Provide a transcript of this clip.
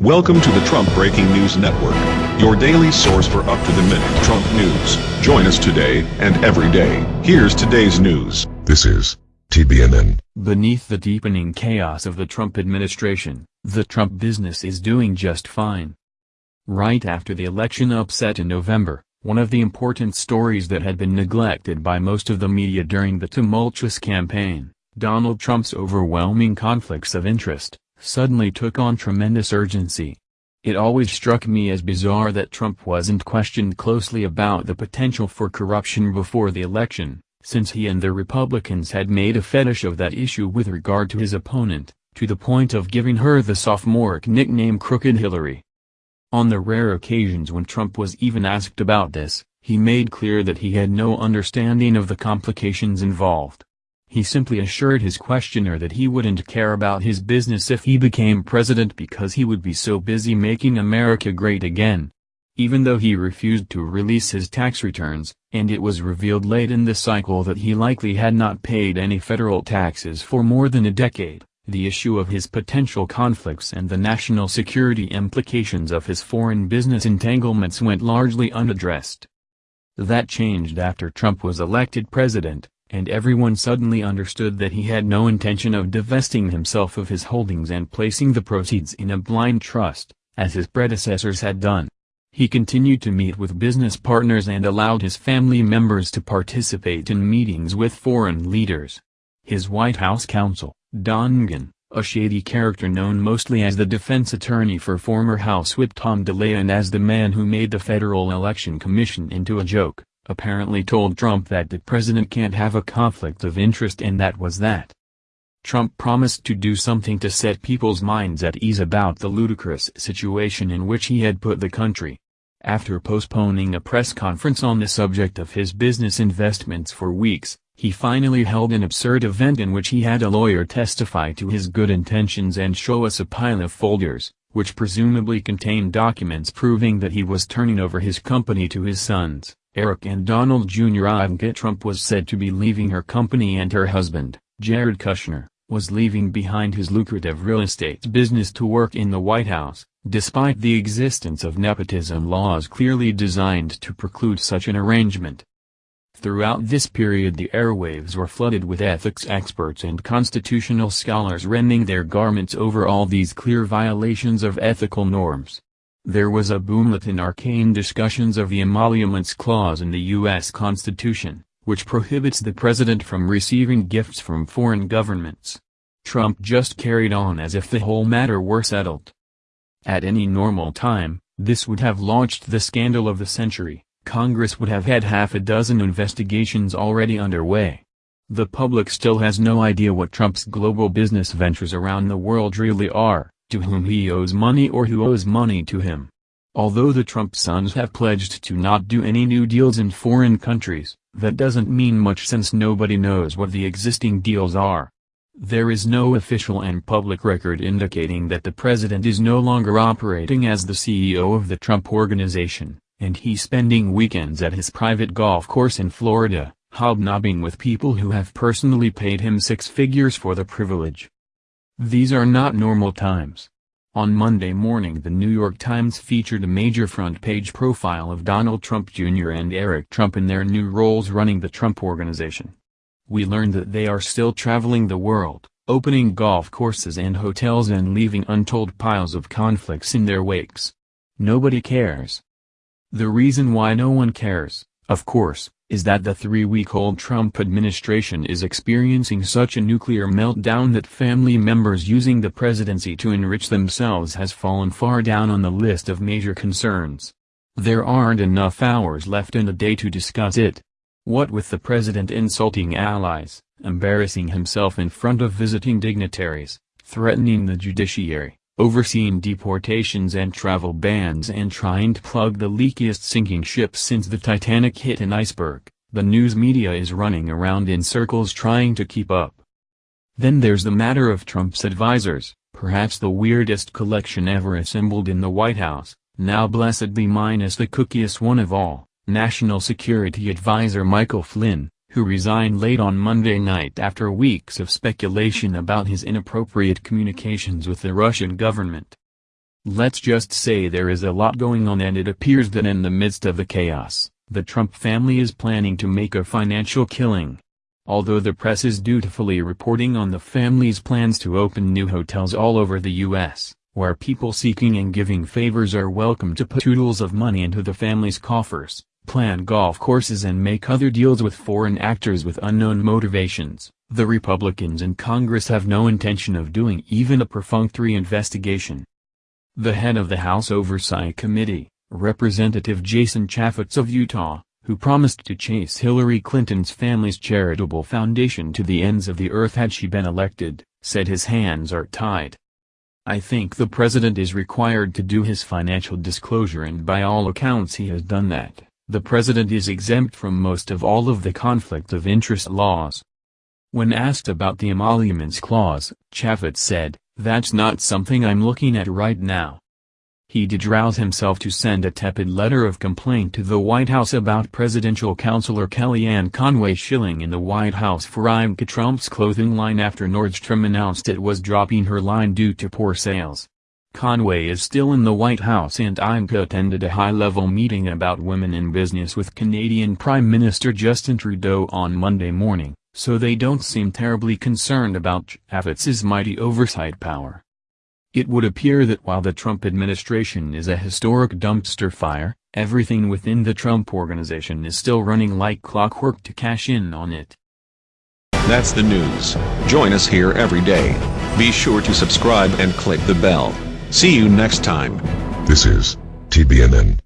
Welcome to the Trump Breaking News Network, your daily source for up-to-the-minute Trump news. Join us today and every day. Here's today's news. This is TBNN. Beneath the deepening chaos of the Trump administration, the Trump business is doing just fine. Right after the election upset in November, one of the important stories that had been neglected by most of the media during the tumultuous campaign, Donald Trump's overwhelming conflicts of interest, suddenly took on tremendous urgency. It always struck me as bizarre that Trump wasn't questioned closely about the potential for corruption before the election, since he and the Republicans had made a fetish of that issue with regard to his opponent, to the point of giving her the sophomoric nickname Crooked Hillary. On the rare occasions when Trump was even asked about this, he made clear that he had no understanding of the complications involved. He simply assured his questioner that he wouldn't care about his business if he became president because he would be so busy making America great again. Even though he refused to release his tax returns, and it was revealed late in the cycle that he likely had not paid any federal taxes for more than a decade, the issue of his potential conflicts and the national security implications of his foreign business entanglements went largely unaddressed. That changed after Trump was elected president, and everyone suddenly understood that he had no intention of divesting himself of his holdings and placing the proceeds in a blind trust, as his predecessors had done. He continued to meet with business partners and allowed his family members to participate in meetings with foreign leaders. His White House counsel, Don McGahn, a shady character known mostly as the defense attorney for former House Whip Tom DeLay and as the man who made the Federal Election Commission into a joke, apparently told Trump that the president can't have a conflict of interest and that was that. Trump promised to do something to set people's minds at ease about the ludicrous situation in which he had put the country. After postponing a press conference on the subject of his business investments for weeks, he finally held an absurd event in which he had a lawyer testify to his good intentions and show us a pile of folders, which presumably contained documents proving that he was turning over his company to his sons. Eric and Donald Jr. Ivanka Trump was said to be leaving her company and her husband, Jared Kushner, was leaving behind his lucrative real estate business to work in the White House, despite the existence of nepotism laws clearly designed to preclude such an arrangement. Throughout this period the airwaves were flooded with ethics experts and constitutional scholars rending their garments over all these clear violations of ethical norms. There was a boomlet in arcane discussions of the emoluments clause in the U.S. Constitution, which prohibits the president from receiving gifts from foreign governments. Trump just carried on as if the whole matter were settled. At any normal time, this would have launched the scandal of the century, Congress would have had half a dozen investigations already underway. The public still has no idea what Trump's global business ventures around the world really are to whom he owes money or who owes money to him. Although the Trump sons have pledged to not do any new deals in foreign countries, that doesn't mean much since nobody knows what the existing deals are. There is no official and public record indicating that the president is no longer operating as the CEO of the Trump Organization, and he's spending weekends at his private golf course in Florida, hobnobbing with people who have personally paid him six figures for the privilege. These are not normal times. On Monday morning the New York Times featured a major front-page profile of Donald Trump Jr. and Eric Trump in their new roles running the Trump Organization. We learned that they are still traveling the world, opening golf courses and hotels and leaving untold piles of conflicts in their wakes. Nobody cares. The reason why no one cares, of course, is that the three-week-old Trump administration is experiencing such a nuclear meltdown that family members using the presidency to enrich themselves has fallen far down on the list of major concerns. There aren't enough hours left in the day to discuss it. What with the president insulting allies, embarrassing himself in front of visiting dignitaries, threatening the judiciary, overseeing deportations and travel bans and trying to plug the leakiest sinking ship since the Titanic hit an iceberg, the news media is running around in circles trying to keep up. Then there's the matter of Trump's advisors, perhaps the weirdest collection ever assembled in the White House, now blessedly minus the cookiest one of all, National Security Advisor Michael Flynn, who resigned late on Monday night after weeks of speculation about his inappropriate communications with the Russian government. Let's just say there is a lot going on and it appears that in the midst of the chaos, the Trump family is planning to make a financial killing. Although the press is dutifully reporting on the family's plans to open new hotels all over the U.S., where people seeking and giving favors are welcome to put oodles of money into the family's coffers, plan golf courses and make other deals with foreign actors with unknown motivations, the Republicans in Congress have no intention of doing even a perfunctory investigation. The head of the House Oversight Committee, Representative Jason Chaffetz of Utah, who promised to chase Hillary Clinton's family's charitable foundation to the ends of the earth had she been elected, said his hands are tied. I think the president is required to do his financial disclosure and by all accounts he has done that. The president is exempt from most of all of the conflict of interest laws. When asked about the emoluments clause, Chaffetz said, that's not something I'm looking at right now. He did rouse himself to send a tepid letter of complaint to the White House about presidential counselor Kellyanne Conway shilling in the White House for Ivanka Trump's clothing line after Nordstrom announced it was dropping her line due to poor sales. Conway is still in the White House and Ivanka attended a high-level meeting about women in business with Canadian Prime Minister Justin Trudeau on Monday morning so they don't seem terribly concerned about Chaffetz's mighty oversight power. It would appear that while the Trump administration is a historic dumpster fire, everything within the Trump organization is still running like clockwork to cash in on it. That's the news. Join us here every day. Be sure to subscribe and click the bell. See you next time. This is TBNN.